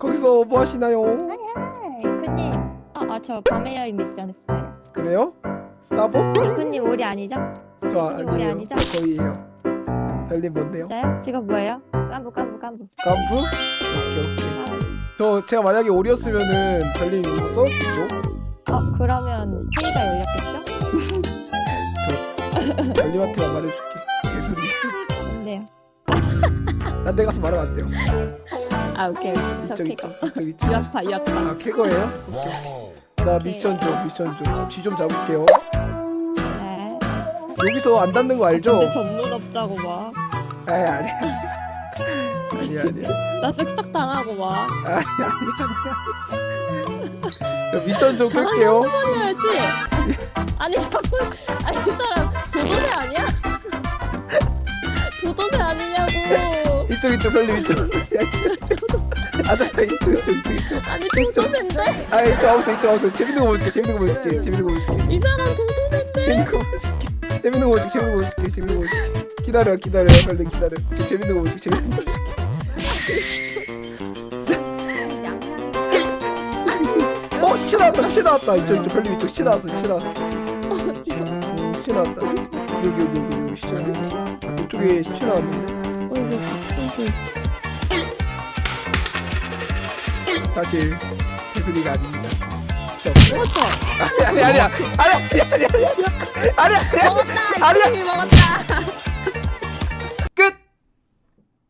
거기서 뭐 하시나요? 이크님 아저 밤의 여인 미션 했어요 그래요? 싸보? 이크님 우리 아니죠? 저 우리 아니에요. 아니죠? 저 저희예요. 별님 뭔데요? 진짜요? 직업 뭐예요? 깐부 깐부 깐부 깐부? 오케이 오케이. 저 제가 만약에 오리였으면은 별님 있어? 이쪽? 어 그러면 회의가 열렸겠죠? 별님한테만 말해줄게. 개소리. 뭔데요? 딴 데 가서 말하면 안 돼요. 아 오케이 저 이쪽 캐거 이쪽 이쪽 이쪽. 유아파 유아파 아 캐거예요? 오케이. 나 미션 좀 미션 좀. 쥐좀 잡을게요. 네 여기서 안 닿는 거 알죠? 근데 전문업자고 막아 아니 아니 아니 아니 나 쓱싹 당하고 막 아니 아니 아니. 저 미션 좀 끌게요. 해야지 아니 자꾸 아니 이 사람 도도새 아니야? 도도새 아니냐고 이쪽 이쪽 별님 이쪽. 아 잠깐 이쪽 이쪽 이쪽 이쪽. 아니 도도새인데? 아 이쪽 와보세요 이쪽 와보세요. 재밌는 거 보여줄게 재밌는 거 보여줄게 재밌는 거 보여줄게. 이 사람 도도새인데? 재밌는 거 보여줄게. 재밌는 거 보여줄게 재밌는 거 보여줄게 재밌는 거 보여줄게. 기다려 기다려 별님 기다려. 저 재밌는 거 보여줄게 재밌는 거 보여줄게. 어 시체 나왔다 시체 나왔다 이쪽 이쪽 별님 이쪽 시체 나왔어 시체 나왔어. 음, 시체 나왔다. 여기 여기 여기 시체 나왔어. 아, 이쪽에 시체 나왔는데. 어이구 어이구 사실 개소리가 아닙니다. 시체 없어요. 먹었어 아니 아니 아니야. 아니 아니 아니 아니 아니 아니 아니 먹었다 아니야. 이미 먹었다